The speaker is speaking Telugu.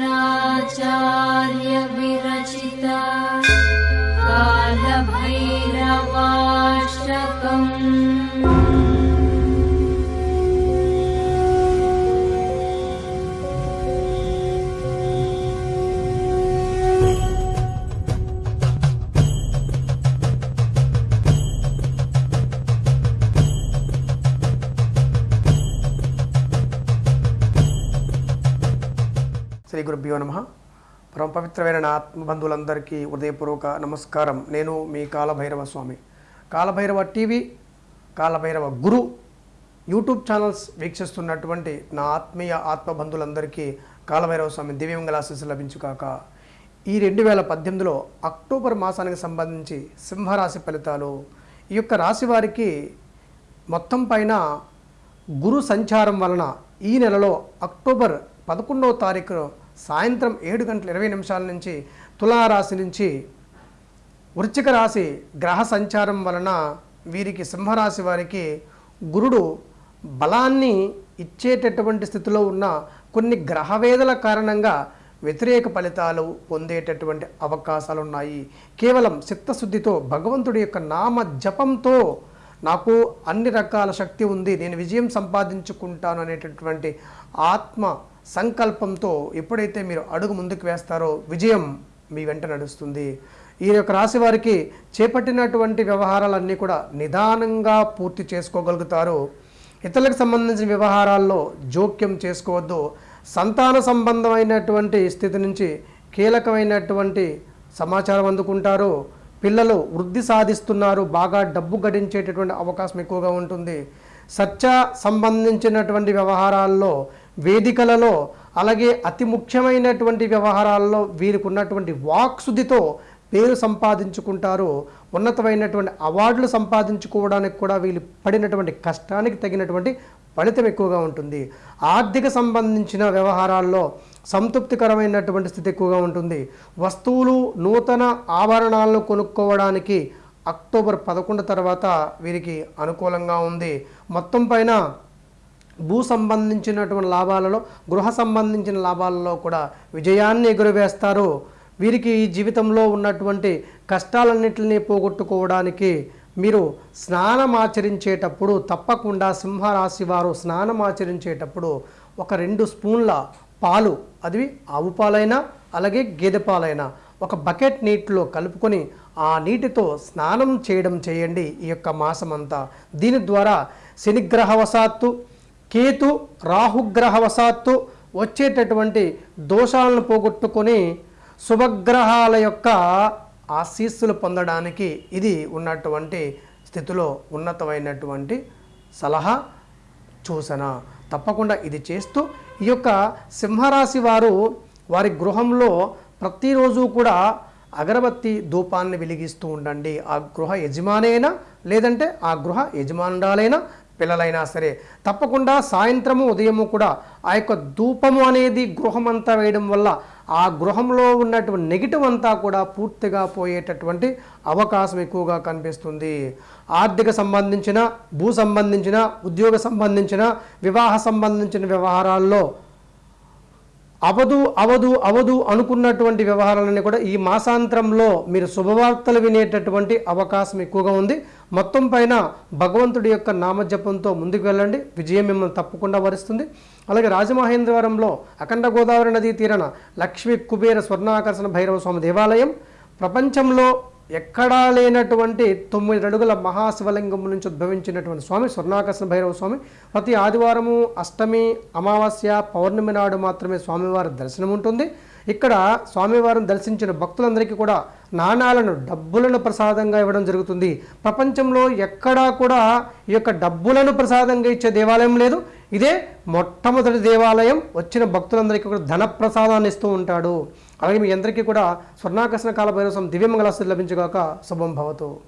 Shankaracharya. శ్రీ గురుభ్యో నమ. పరమ పవిత్రమైన ఆత్మబంధువులందరికీ హృదయపూర్వక నమస్కారం. నేను మీ Kalabhairava Swami. Kalabhairava TV Kalabhairava Guru YouTube channels వీక్షిస్తున్నటువంటి నా ఆత్మీయ ఆత్మబంధువులందరికీ కాలభైరవ స్వామి దివ్యంగల ఆశీస్సు లభించుకాక ఈ రెండు వేల పద్దెనిమిదిలో అక్టోబర్ మాసానికి సంబంధించి సింహరాశి ఫలితాలు. ఈ యొక్క రాశి వారికి మొత్తం పైన గురు సంచారం వలన ఈ నెలలో అక్టోబర్ పదకొండవ తారీఖు సాయంత్రం ఏడు గంటల ఇరవై నిమిషాల నుంచి తులారాశి నుంచి వృశ్చిక రాశి గ్రహ సంచారం వలన వీరికి సింహరాశి వారికి గురుడు బలాన్ని ఇచ్చేటటువంటి స్థితిలో ఉన్న కొన్ని గ్రహవేదల కారణంగా వ్యతిరేక ఫలితాలు పొందేటటువంటి అవకాశాలు ఉన్నాయి. కేవలం చిత్తశుద్ధితో భగవంతుడి యొక్క నామ జపంతో నాకు అన్ని రకాల శక్తి ఉంది. నేను విజయం సంపాదించుకుంటాను అనేటటువంటి ఆత్మ సంకల్పంతో ఎప్పుడైతే మీరు అడుగు ముందుకు వేస్తారో విజయం మీ వెంట నడుస్తుంది. ఈ యొక్క రాశి వారికి చేపట్టినటువంటి వ్యవహారాలన్నీ కూడా నిదానంగా పూర్తి చేసుకోగలుగుతారు. ఇతరులకు సంబంధించిన వ్యవహారాల్లో జోక్యం చేసుకోవద్దు. సంతాన సంబంధమైనటువంటి స్థితి నుంచి కీలకమైనటువంటి సమాచారం అందుకుంటారు. పిల్లలు వృద్ధి సాధిస్తున్నారు. బాగా డబ్బు గడించేటటువంటి అవకాశం ఎక్కువగా ఉంటుంది. సత్య సంబంధించినటువంటి వ్యవహారాల్లో వేదికలలో అలాగే అతి ముఖ్యమైనటువంటి వ్యవహారాల్లో వీరికి ఉన్నటువంటి వాక్శుద్ధితో పేరు సంపాదించుకుంటారు. ఉన్నతమైనటువంటి అవార్డులు సంపాదించుకోవడానికి కూడా వీళ్ళు పడినటువంటి కష్టానికి తగినటువంటి ఫలితం ఎక్కువగా ఉంటుంది. ఆర్థిక సంబంధించిన వ్యవహారాల్లో సంతృప్తికరమైనటువంటి స్థితి ఎక్కువగా ఉంటుంది. వస్తువులు నూతన ఆభరణాలను కొనుక్కోవడానికి అక్టోబర్ పదకొండు తర్వాత వీరికి అనుకూలంగా ఉంది. మొత్తం పైన భూ సంబంధించినటువంటి లాభాలలో గృహ సంబంధించిన లాభాలలో కూడా విజయాన్ని ఎగురవేస్తారు. వీరికి ఈ జీవితంలో ఉన్నటువంటి కష్టాలన్నింటినీ పోగొట్టుకోవడానికి మీరు స్నానం ఆచరించేటప్పుడు తప్పకుండా సింహరాశి వారు స్నానం ఆచరించేటప్పుడు ఒక రెండు స్పూన్ల పాలు అది ఆవు పాలైనా అలాగే గేదె పాలైనా ఒక బకెట్ నీటిలో కలుపుకొని ఆ నీటితో స్నానం చేయడం చేయండి ఈ యొక్క మాసమంతా. దీని ద్వారా శనిగ్రహవశాత్తు కేతు రాహుగ్రహవశాత్తు వచ్చేటటువంటి దోషాలను పోగొట్టుకొని శుభగ్రహాల యొక్క ఆశీస్సులు పొందడానికి ఇది ఉన్నటువంటి స్థితిలో ఉన్నతమైనటువంటి సలహా సూచన. తప్పకుండా ఇది చేస్తూ ఈ యొక్క సింహరాశి వారు వారి గృహంలో ప్రతిరోజు కూడా అగరబత్తి ధూపాన్ని వెలిగిస్తూ ఉండండి. ఆ గృహ యజమానైనా? లేదంటే ఆ గృహ యజమానురాలైనా? పిల్లలైనా సరే తప్పకుండా సాయంత్రము ఉదయము కూడా ఆ యొక్క ధూపము అనేది గృహం అంతా వేయడం వల్ల ఆ గృహంలో ఉన్నటువంటి నెగిటివ్ అంతా కూడా పూర్తిగా పోయేటటువంటి అవకాశం ఎక్కువగా కనిపిస్తుంది. ఆర్థిక సంబంధించిన భూ సంబంధించిన ఉద్యోగ సంబంధించిన వివాహ సంబంధించిన వ్యవహారాల్లో అవదు అవదు అవదు అనుకున్నటువంటి వ్యవహారాలన్నీ కూడా ఈ మాసాంతరంలో మీరు శుభవార్తలు వినేటటువంటి అవకాశం ఎక్కువగా ఉంది. మొత్తం పైన భగవంతుడి యొక్క నామజపంతో ముందుకు వెళ్ళండి. విజయం మిమ్మల్ని తప్పకుండా వరిస్తుంది. అలాగే రాజమహేంద్రవరంలో అఖండ గోదావరి నదీ తీరన లక్ష్మీ కుబేర స్వర్ణాకర్షణ భైరవ స్వామి దేవాలయం. ప్రపంచంలో ఎక్కడా లేనటువంటి తొమ్మిది అడుగుల మహాశివలింగం నుంచి ఉద్భవించినటువంటి స్వామి స్వర్ణాకర్షణ భైరవ స్వామి. ప్రతి ఆదివారము అష్టమి అమావాస్య పౌర్ణమి నాడు మాత్రమే స్వామివారి దర్శనం ఉంటుంది. ఇక్కడ స్వామివారిని దర్శించిన భక్తులందరికీ కూడా నాణాలను డబ్బులను ప్రసాదంగా ఇవ్వడం జరుగుతుంది. ప్రపంచంలో ఎక్కడా కూడా ఈ యొక్క డబ్బులను ప్రసాదంగా ఇచ్చే దేవాలయం లేదు. ఇదే మొట్టమొదటి దేవాలయం. వచ్చిన భక్తులందరికీ కూడా ధన ప్రసాదాన్ని ఇస్తూ ఉంటాడు. అలాగే మీ అందరికీ కూడా స్వర్ణాకర్షణ కాల భైరవం దివ్యమంగళాస్తులు లభించగాక శుభం భవతు.